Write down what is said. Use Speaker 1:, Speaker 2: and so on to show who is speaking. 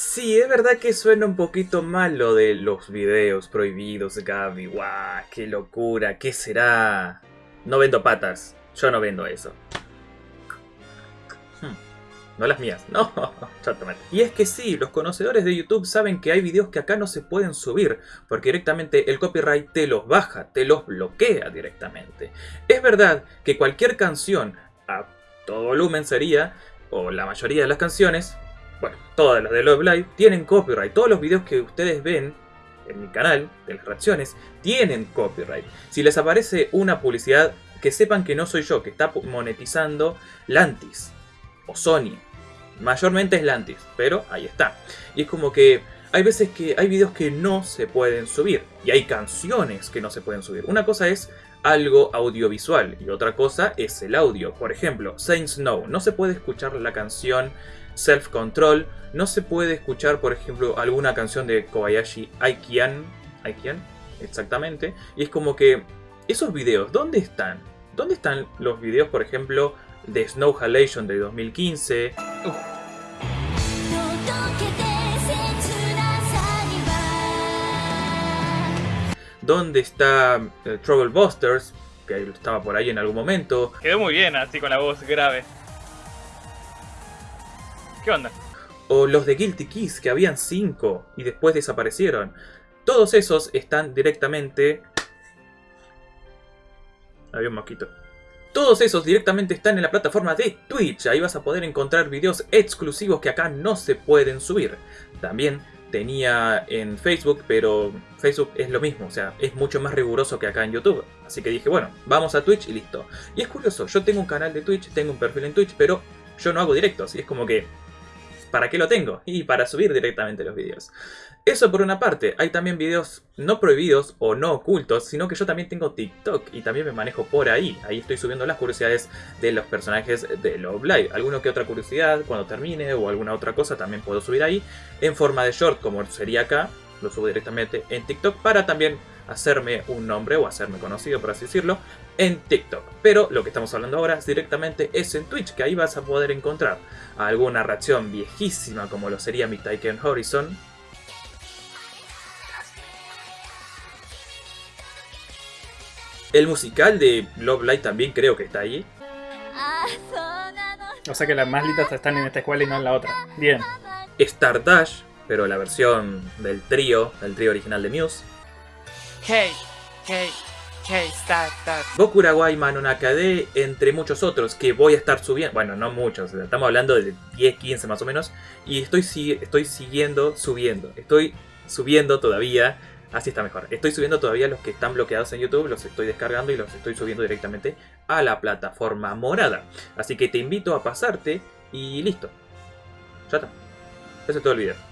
Speaker 1: Sí, es verdad que suena un poquito mal lo de los videos prohibidos, Gaby. ¡Guau! ¡Qué locura! ¿Qué será? No vendo patas. Yo no vendo eso. Hmm, No las mías, no. Y es que sí, los conocedores de YouTube saben que hay videos que acá no se pueden subir, porque directamente el copyright te los baja, te los bloquea directamente. Es verdad que cualquier canción a todo volumen sería, o la mayoría de las canciones, bueno, todas las de Love Live, tienen copyright. Todos los videos que ustedes ven en mi canal, de las reacciones, tienen copyright. Si les aparece una publicidad, que sepan que no soy yo, que está monetizando Lantis o Sony. Mayormente es Lantis, pero ahí está. Y es como que hay veces que hay videos que no se pueden subir. Y hay canciones que no se pueden subir. Una cosa es algo audiovisual y otra cosa es el audio. Por ejemplo, Saints Snow. No se puede escuchar la canción Self Control. No se puede escuchar, por ejemplo, alguna canción de Kobayashi Aikian. Aikian, exactamente. Y es como que esos videos, ¿dónde están? ¿Dónde están los videos, por ejemplo, de Snow Halation de 2015?
Speaker 2: 届
Speaker 1: ¿Dónde está eh, Trouble Busters? Que estaba por ahí en algún momento.
Speaker 3: Quedó muy bien así con la voz grave. ¿Qué onda?
Speaker 1: O los de Guilty Keys, que habían 5 y después desaparecieron. Todos esos están directamente... Había un mosquito. Todos esos directamente están en la plataforma de Twitch. Ahí vas a poder encontrar videos exclusivos que acá no se pueden subir. También tenía en Facebook, pero Facebook es lo mismo, o sea, es mucho más riguroso que acá en YouTube. Así que dije, bueno, vamos a Twitch y listo. Y es curioso, yo tengo un canal de Twitch, tengo un perfil en Twitch, pero yo no hago directos. Y es como que, ¿para qué lo tengo? Y para subir directamente los vídeos. Eso por una parte, hay también videos no prohibidos o no ocultos, sino que yo también tengo TikTok y también me manejo por ahí. Ahí estoy subiendo las curiosidades de los personajes de Love Live. Alguna que otra curiosidad cuando termine o alguna otra cosa también puedo subir ahí en forma de short como sería acá. Lo subo directamente en TikTok para también hacerme un nombre o hacerme conocido, por así decirlo, en TikTok. Pero lo que estamos hablando ahora directamente es en Twitch, que ahí vas a poder encontrar alguna reacción viejísima como lo sería mi Taiken Horizon, El musical de Love Light también creo que está ahí.
Speaker 4: O sea que las más litas están en esta escuela y no en la otra. Bien.
Speaker 1: Stardash, pero la versión del trío, del trío original de Muse.
Speaker 5: Hey, hey, hey, start, start.
Speaker 1: Bokurawai Manonakade, entre muchos otros que voy a estar subiendo. Bueno, no muchos, estamos hablando de 10, 15 más o menos. Y estoy, estoy siguiendo, subiendo. Estoy subiendo todavía. Así está mejor. Estoy subiendo todavía los que están bloqueados en YouTube, los estoy descargando y los estoy subiendo directamente a la plataforma morada. Así que te invito a pasarte y listo. Ya está. Ese es todo el video.